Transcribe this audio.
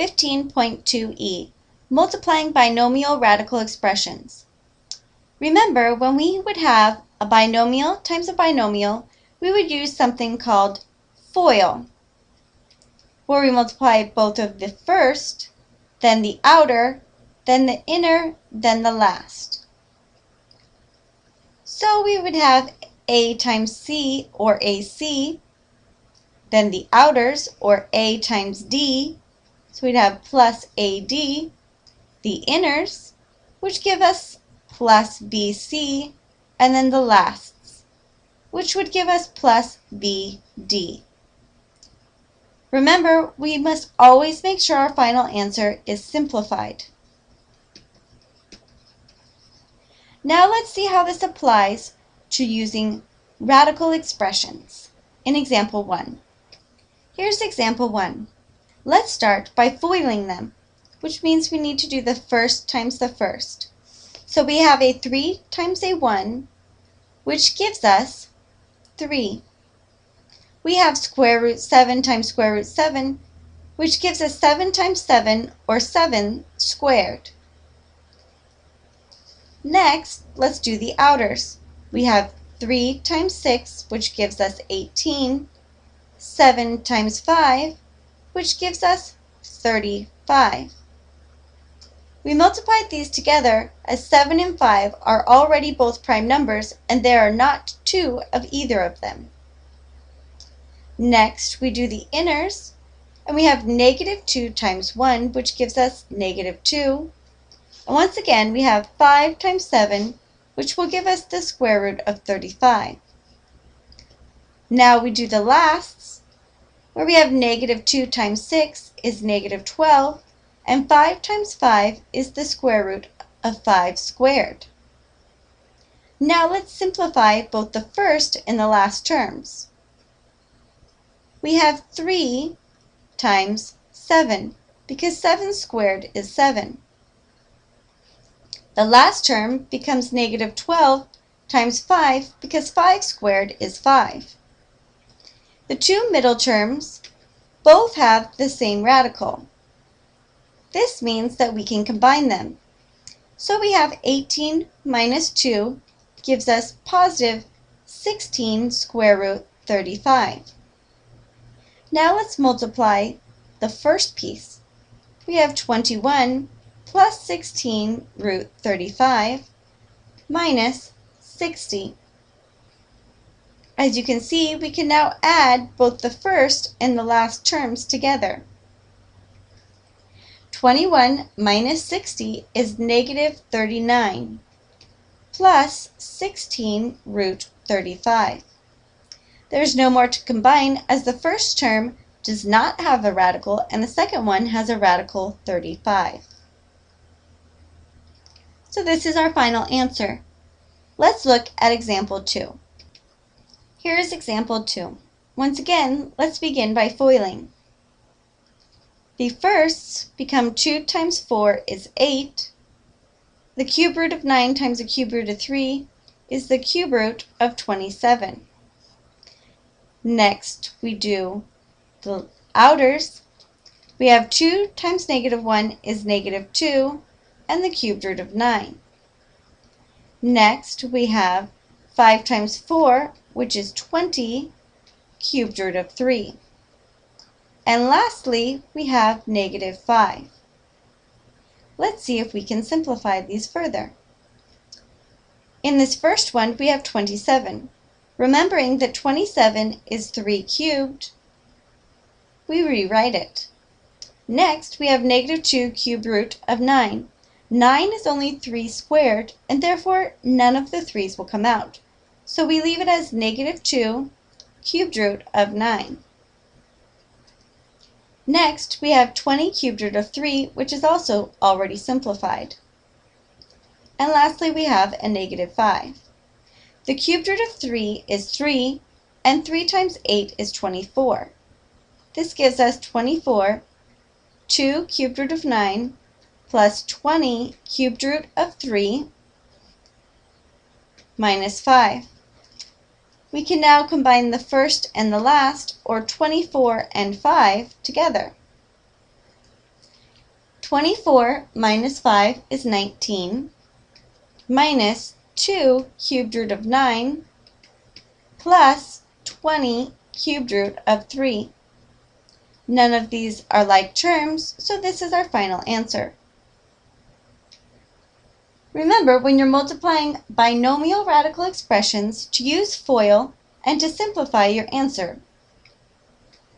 15.2e, multiplying binomial radical expressions. Remember, when we would have a binomial times a binomial, we would use something called FOIL, where we multiply both of the first, then the outer, then the inner, then the last. So we would have A times C, or AC, then the outers, or A times D, so we'd have plus AD, the inners, which give us plus BC, and then the lasts, which would give us plus BD. Remember, we must always make sure our final answer is simplified. Now let's see how this applies to using radical expressions in example 1. Here's example 1. Let's start by FOILing them, which means we need to do the first times the first. So we have a 3 times a 1, which gives us 3. We have square root 7 times square root 7, which gives us 7 times 7, or 7 squared. Next, let's do the outers. We have 3 times 6, which gives us 18, 7 times 5, which gives us 35. We multiplied these together as 7 and 5 are already both prime numbers and there are not two of either of them. Next, we do the inners, and we have negative 2 times 1, which gives us negative 2. And once again, we have 5 times 7, which will give us the square root of 35. Now we do the lasts, where we have negative 2 times 6 is negative 12, and 5 times 5 is the square root of 5 squared. Now let's simplify both the first and the last terms. We have 3 times 7, because 7 squared is 7. The last term becomes negative 12 times 5, because 5 squared is 5. The two middle terms both have the same radical. This means that we can combine them. So we have 18 minus 2 gives us positive 16 square root 35. Now let's multiply the first piece. We have 21 plus 16 root 35 minus 60. As you can see, we can now add both the first and the last terms together. 21 minus 60 is negative 39 plus 16 root 35. There's no more to combine as the first term does not have a radical and the second one has a radical 35. So this is our final answer. Let's look at example 2. Here is example 2. Once again, let's begin by foiling. The firsts become 2 times 4 is 8. The cube root of 9 times the cube root of 3 is the cube root of 27. Next, we do the outers. We have 2 times negative 1 is negative 2, and the cube root of 9. Next, we have 5 times 4, which is 20, cubed root of 3. And lastly, we have negative 5. Let's see if we can simplify these further. In this first one, we have 27. Remembering that 27 is 3 cubed, we rewrite it. Next, we have negative 2 cubed root of 9. 9 is only 3 squared, and therefore none of the 3's will come out. So we leave it as negative 2 cubed root of 9. Next, we have 20 cubed root of 3, which is also already simplified. And lastly, we have a negative 5. The cubed root of 3 is 3, and 3 times 8 is 24. This gives us 24, 2 cubed root of 9, plus 20 cubed root of 3, minus 5. We can now combine the first and the last, or 24 and 5, together. 24 minus 5 is 19, minus 2 cubed root of 9, plus 20 cubed root of 3. None of these are like terms, so this is our final answer. Remember, when you're multiplying binomial radical expressions, to use FOIL and to simplify your answer.